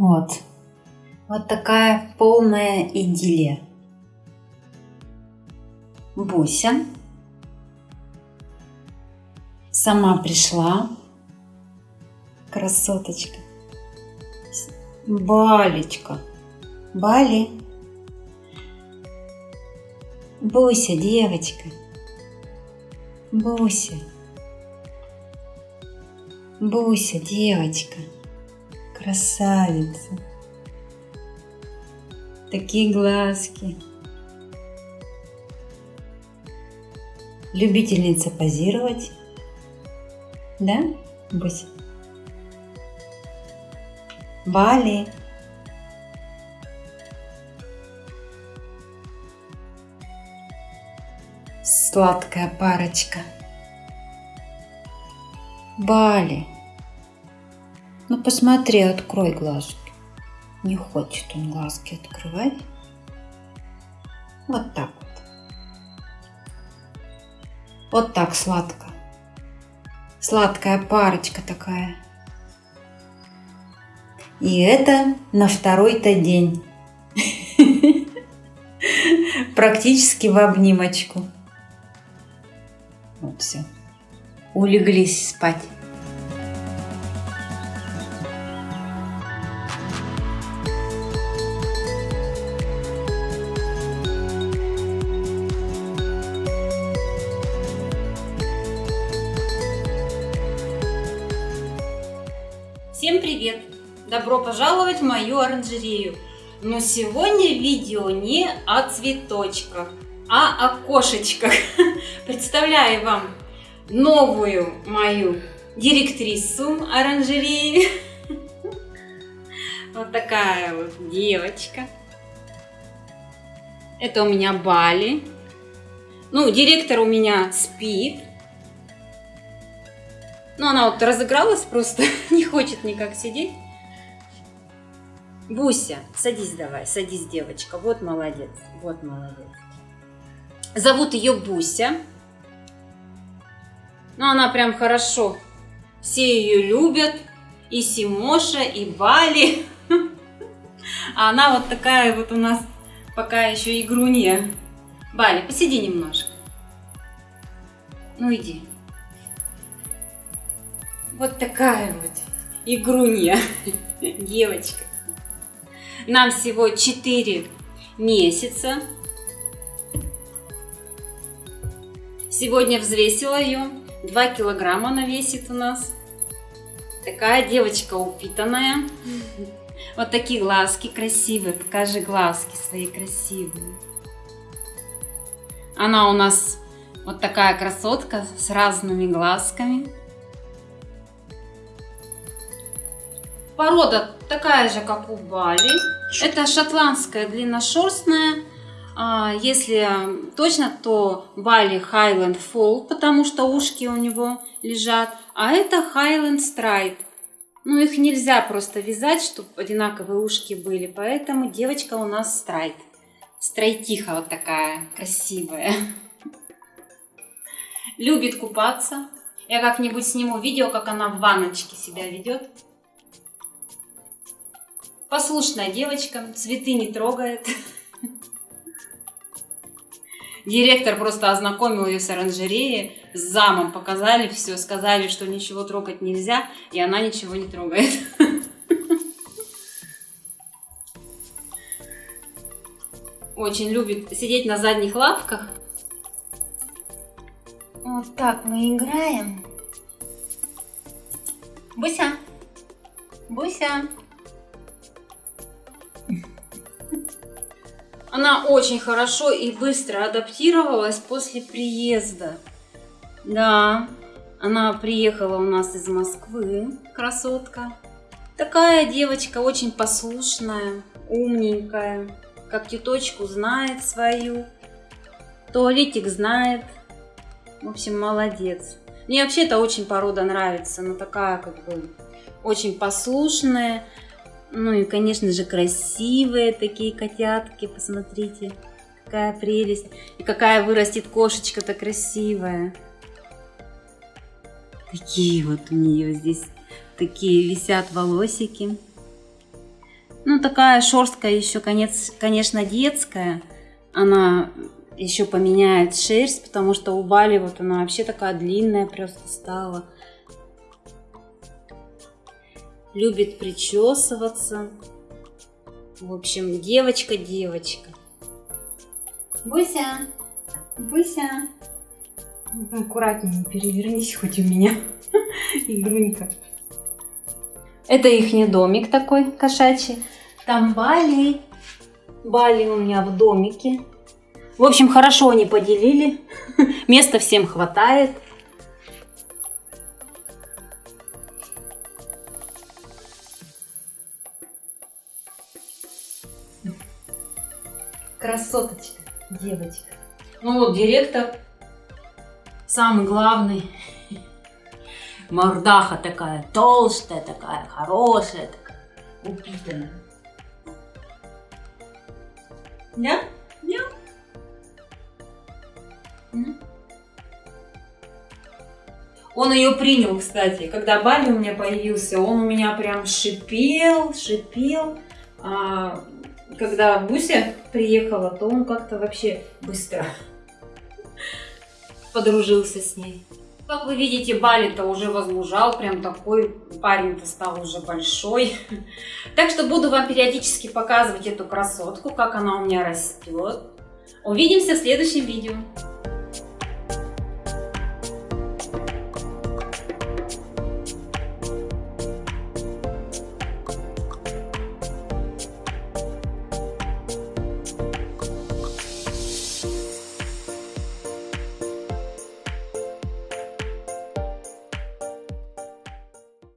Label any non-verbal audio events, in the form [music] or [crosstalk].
Вот. Вот такая полная идиллия. Буся сама пришла. Красоточка. Балечка. Бали. Буся, девочка. Буся. Буся, девочка. Красавица. Такие глазки. Любительница позировать. Да, Буся? Бали. Сладкая парочка. Бали. Ну посмотри, открой глазки. Не хочет он глазки открывать. Вот так вот. Вот так сладко. Сладкая парочка такая. И это на второй-то день. [laughs] Практически в обнимочку. Вот все. Улеглись спать. Всем привет! Добро пожаловать в мою оранжерею! Но сегодня видео не о цветочках, а о кошечках. [laughs] Представляю вам новую мою директрису оранжереи. [laughs] Вот такая вот девочка. Это у меня Бали. Ну, директор у меня спит. Ну, она вот разыгралась просто, [laughs] не хочет никак сидеть. Буся, садись давай, садись, девочка. Вот молодец, вот молодец. Зовут ее Буся. Ну, она прям хорошо. Все ее любят. И Симоша, и Бали. [laughs] А она вот такая вот у нас пока еще игрунья. Бали, посиди немножко. Ну, иди. Вот такая вот игрунья, девочка. Нам всего 4 месяца. Сегодня взвесила ее. 2 килограмма она весит у нас. Такая девочка упитанная. Вот такие глазки красивые. Покажи глазки свои красивые. Она у нас вот такая красотка с разными глазками. Порода такая же, как у Бали. Это шотландская длинношерстная. А, если точно, то Бали Highland Fall, потому что ушки у него лежат. А это Highland Stripe. Ну, их нельзя просто вязать, чтобы одинаковые ушки были. Поэтому девочка у нас страйт. Страйтиха вот такая красивая. Любит купаться. Я как-нибудь сниму видео, как она в ванночке себя ведет. Послушная девочка, цветы не трогает. Директор просто ознакомил ее с оранжереей, с замом показали все, сказали, что ничего трогать нельзя, и она ничего не трогает. Очень любит сидеть на задних лапках. Вот так мы играем. Буся, Буся. Она очень хорошо и быстро адаптировалась после приезда. Да, она приехала у нас из Москвы, красотка. Такая девочка очень послушная, умненькая, как теточку знает свою, туалетик знает. В общем, молодец. Мне вообще это очень порода нравится, она такая как бы очень послушная, ну и, конечно же, красивые такие котятки, посмотрите. Какая прелесть. И какая вырастет кошечка-то красивая. Такие вот у нее здесь, такие висят волосики. Ну, такая шерстка еще, конец, конечно, детская. Она еще поменяет шерсть, потому что у Бали вот она вообще такая длинная просто стала. Любит причесываться. В общем, девочка-девочка. Буся, Буся. Аккуратнее перевернись хоть у меня, [laughs] игрунька. Это их домик такой кошачий. Там Бали. Бали у меня в домике. В общем, хорошо они поделили. [laughs] Места всем хватает. Красоточка, девочка. Ну вот директор, самый главный. Мордаха такая толстая, такая хорошая, такая упитанная. Да? Да. Он ее принял, кстати. Когда Бали у меня появился, он у меня прям шипел, шипел. А когда Буся приехала, то он как-то вообще быстро подружился с ней. Как вы видите, Бали-то уже возмужал, прям такой парень-то стал уже большой. Так что буду вам периодически показывать эту красотку, как она у меня растет. Увидимся в следующем видео.